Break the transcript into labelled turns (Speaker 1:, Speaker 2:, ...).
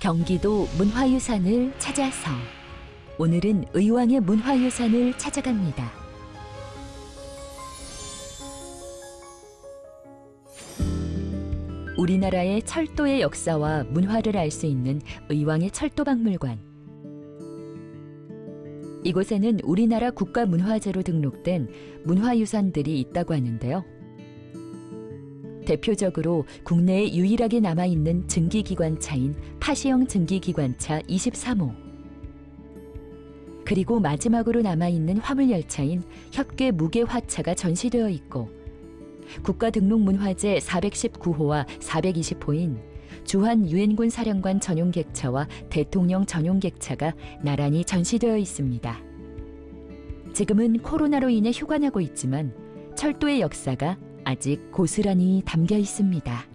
Speaker 1: 경기도 문화유산을 찾아서 오늘은 의왕의 문화유산을 찾아갑니다. 우리나라의 철도의 역사와 문화를 알 수 있는 의왕의 철도박물관. 이곳에는 우리나라 국가문화재로 등록된 문화유산들이 있다고 하는데요. 대표적으로 국내에 유일하게 남아있는 증기기관차인 파시형 증기기관차 23호 그리고 마지막으로 남아있는 화물열차인 협계 무게화차가 전시되어 있고 국가등록문화재 419호와 420호인 주한 유엔군 사령관 전용 객차와 대통령 전용 객차가 나란히 전시되어 있습니다. 지금은 코로나로 인해 휴관하고 있지만 철도의 역사가 아직 고스란히 담겨 있습니다.